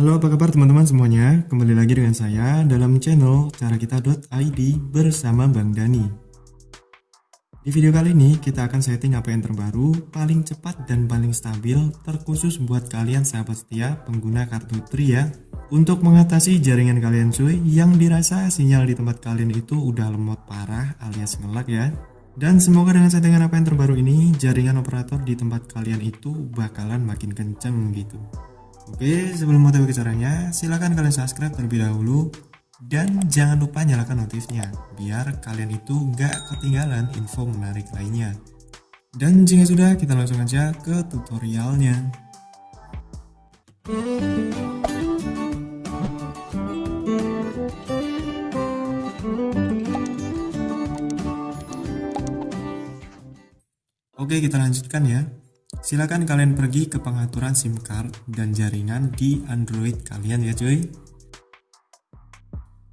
Halo apa kabar teman-teman semuanya? Kembali lagi dengan saya dalam channel carakita.id bersama Bang Dani. Di video kali ini kita akan setting APN terbaru paling cepat dan paling stabil terkhusus buat kalian sahabat setia pengguna kartu Tri ya Untuk mengatasi jaringan kalian cuy yang dirasa sinyal di tempat kalian itu udah lemot parah alias ngelak ya. Dan semoga dengan settingan APN terbaru ini jaringan operator di tempat kalian itu bakalan makin kenceng gitu Oke, sebelum mau tahu caranya, silahkan kalian subscribe terlebih dahulu dan jangan lupa nyalakan notifnya biar kalian itu nggak ketinggalan info menarik lainnya. Dan jika sudah, kita langsung aja ke tutorialnya. Oke, kita lanjutkan ya. Silakan kalian pergi ke pengaturan SIM card dan jaringan di Android kalian ya cuy.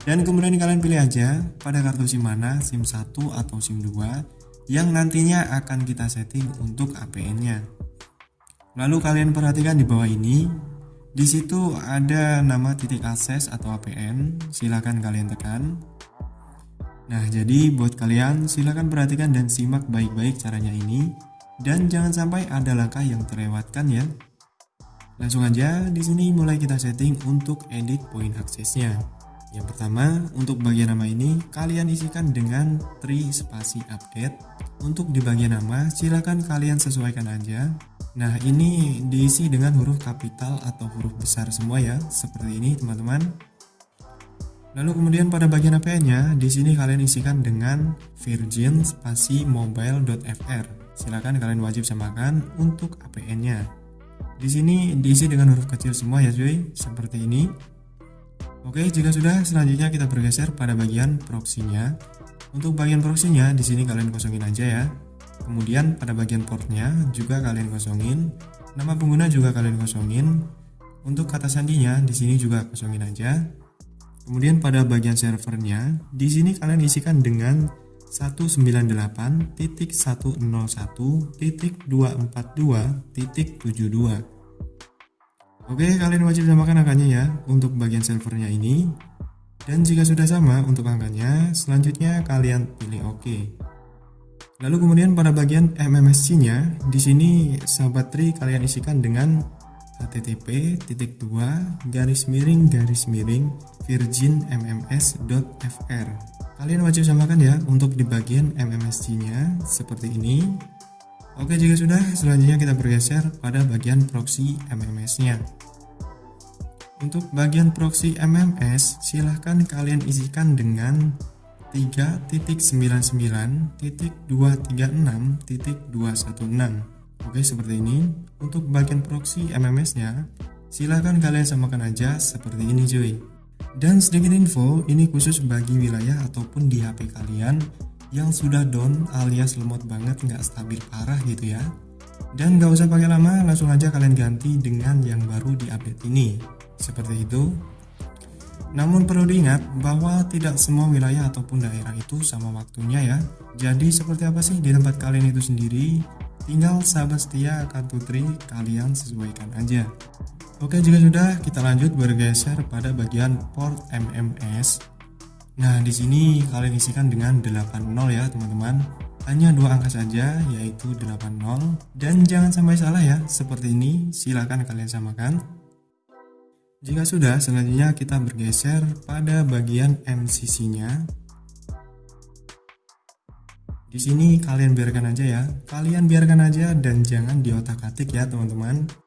Dan kemudian kalian pilih aja pada kartu SIM mana, SIM 1 atau SIM 2 yang nantinya akan kita setting untuk APN-nya. Lalu kalian perhatikan di bawah ini, di situ ada nama titik akses atau APN, silakan kalian tekan. Nah, jadi buat kalian silakan perhatikan dan simak baik-baik caranya ini dan jangan sampai ada langkah yang terlewatkan ya. Langsung aja di sini mulai kita setting untuk edit poin aksesnya. Yang pertama, untuk bagian nama ini kalian isikan dengan tri spasi update. Untuk di bagian nama silahkan kalian sesuaikan aja. Nah, ini diisi dengan huruf kapital atau huruf besar semua ya, seperti ini teman-teman. Lalu kemudian pada bagian APN-nya, di sini kalian isikan dengan virgin spasi mobile.fr silakan kalian wajib samakan untuk APN-nya. Di sini diisi dengan huruf kecil semua ya cuy, seperti ini. Oke, jika sudah, selanjutnya kita bergeser pada bagian proxy-nya. Untuk bagian proxy-nya, di sini kalian kosongin aja ya. Kemudian pada bagian portnya juga kalian kosongin. Nama pengguna juga kalian kosongin. Untuk kata sandinya, di sini juga kosongin aja. Kemudian pada bagian servernya, di sini kalian isikan dengan 198.101.242.72 Oke kalian wajib samakan angkanya ya untuk bagian servernya ini. Dan jika sudah sama untuk angkanya selanjutnya kalian pilih OK. Lalu kemudian pada bagian MMSC nya di sini sahabat tri kalian isikan dengan http titik dua garis miring garis miring virgin mms.fr Kalian wajib samakan ya untuk di bagian MMSC-nya seperti ini. Oke, jika sudah, selanjutnya kita bergeser pada bagian proxy MMS-nya. Untuk bagian proxy MMS, silahkan kalian isikan dengan 3.99.236.216. Oke, seperti ini. Untuk bagian proxy MMS-nya, silahkan kalian samakan aja seperti ini cuy. Dan sedikit info, ini khusus bagi wilayah ataupun di HP kalian yang sudah down alias lemot banget nggak stabil parah gitu ya. Dan nggak usah pakai lama, langsung aja kalian ganti dengan yang baru di update ini. Seperti itu. Namun perlu diingat bahwa tidak semua wilayah ataupun daerah itu sama waktunya ya. Jadi seperti apa sih di tempat kalian itu sendiri? Tinggal sahabat setia kartu tri kalian sesuaikan aja. Oke jika sudah kita lanjut bergeser pada bagian port MMS Nah di sini kalian isikan dengan 80 ya teman-teman. Hanya dua angka saja yaitu 80 dan jangan sampai salah ya seperti ini. Silahkan kalian samakan. Jika sudah selanjutnya kita bergeser pada bagian MCC nya di sini kalian biarkan aja ya. Kalian biarkan aja dan jangan diotak atik ya teman-teman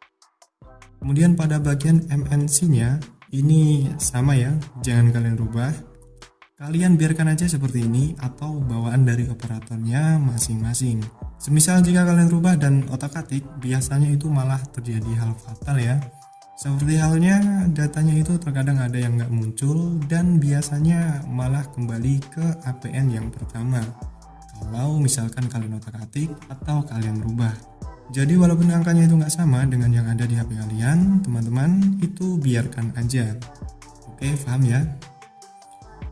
Kemudian pada bagian MNC-nya ini sama ya, jangan kalian rubah. Kalian biarkan aja seperti ini atau bawaan dari operatornya masing-masing. Semisal jika kalian rubah dan otak-atik, biasanya itu malah terjadi hal fatal ya. Seperti halnya datanya itu terkadang ada yang nggak muncul dan biasanya malah kembali ke APN yang pertama. Kalau misalkan kalian otak-atik atau kalian rubah. Jadi walaupun angkanya itu nggak sama dengan yang ada di HP kalian, teman-teman itu biarkan aja. Oke, paham ya?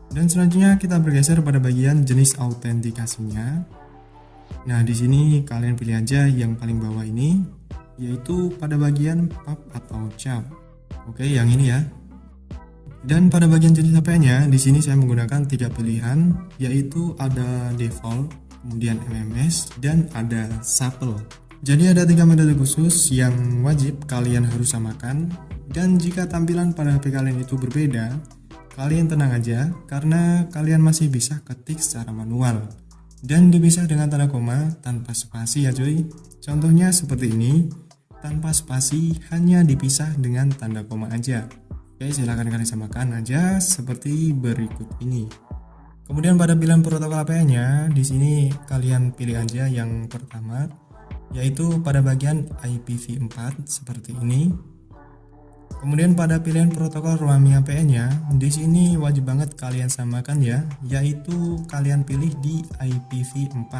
Dan selanjutnya kita bergeser pada bagian jenis autentikasinya. Nah, di sini kalian pilih aja yang paling bawah ini, yaitu pada bagian pub atau cap. Oke, yang ini ya. Dan pada bagian jenis HP-nya, di sini saya menggunakan tiga pilihan, yaitu ada default, kemudian MMS, dan ada Supple. Jadi ada tiga metode khusus yang wajib kalian harus samakan, dan jika tampilan pada HP kalian itu berbeda, kalian tenang aja karena kalian masih bisa ketik secara manual dan dipisah dengan tanda koma tanpa spasi ya cuy. Contohnya seperti ini, tanpa spasi hanya dipisah dengan tanda koma aja. Oke, silahkan kalian samakan aja seperti berikut ini. Kemudian pada pilihan protokol APN-nya, di sini kalian pilih aja yang pertama, yaitu pada bagian IPv4 seperti ini. Kemudian pada pilihan protokol ruang APN-nya, di sini wajib banget kalian samakan ya, yaitu kalian pilih di IPv4.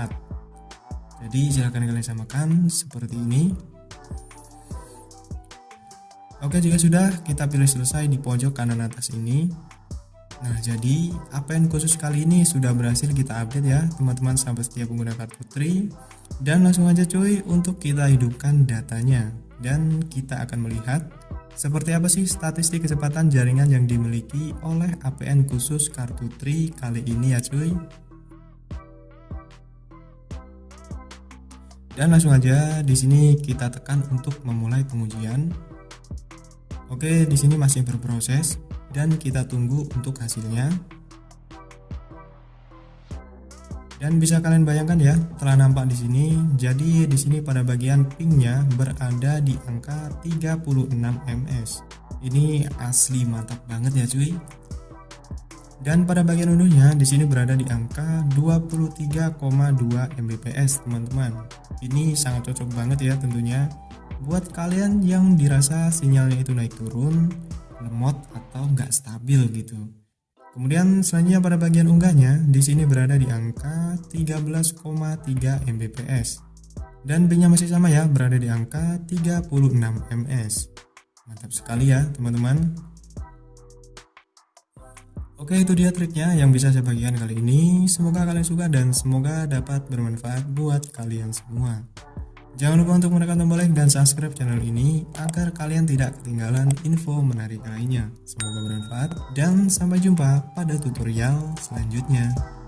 Jadi silahkan kalian samakan seperti ini. Oke jika sudah kita pilih selesai di pojok kanan atas ini Nah jadi APN khusus kali ini sudah berhasil kita update ya teman-teman sampai setiap pengguna kartu Tri Dan langsung aja cuy untuk kita hidupkan datanya. Dan kita akan melihat seperti apa sih statistik kecepatan jaringan yang dimiliki oleh APN khusus kartu Tri kali ini ya cuy. Dan langsung aja di sini kita tekan untuk memulai pengujian. Oke, di sini masih berproses dan kita tunggu untuk hasilnya. Dan bisa kalian bayangkan ya, telah nampak di sini. Jadi di sini pada bagian pingnya berada di angka 36 ms. Ini asli mantap banget ya cuy. Dan pada bagian unduhnya di sini berada di angka 23,2 mbps teman-teman. Ini sangat cocok banget ya tentunya buat kalian yang dirasa sinyalnya itu naik turun, lemot atau nggak stabil gitu. Kemudian selanjutnya pada bagian unggahnya di sini berada di angka 13,3 Mbps. Dan pingnya masih sama ya, berada di angka 36 ms. Mantap sekali ya, teman-teman. Oke, itu dia triknya yang bisa saya bagikan kali ini. Semoga kalian suka dan semoga dapat bermanfaat buat kalian semua. Jangan lupa untuk menekan tombol like dan subscribe channel ini agar kalian tidak ketinggalan info menarik lainnya. Semoga bermanfaat dan sampai jumpa pada tutorial selanjutnya.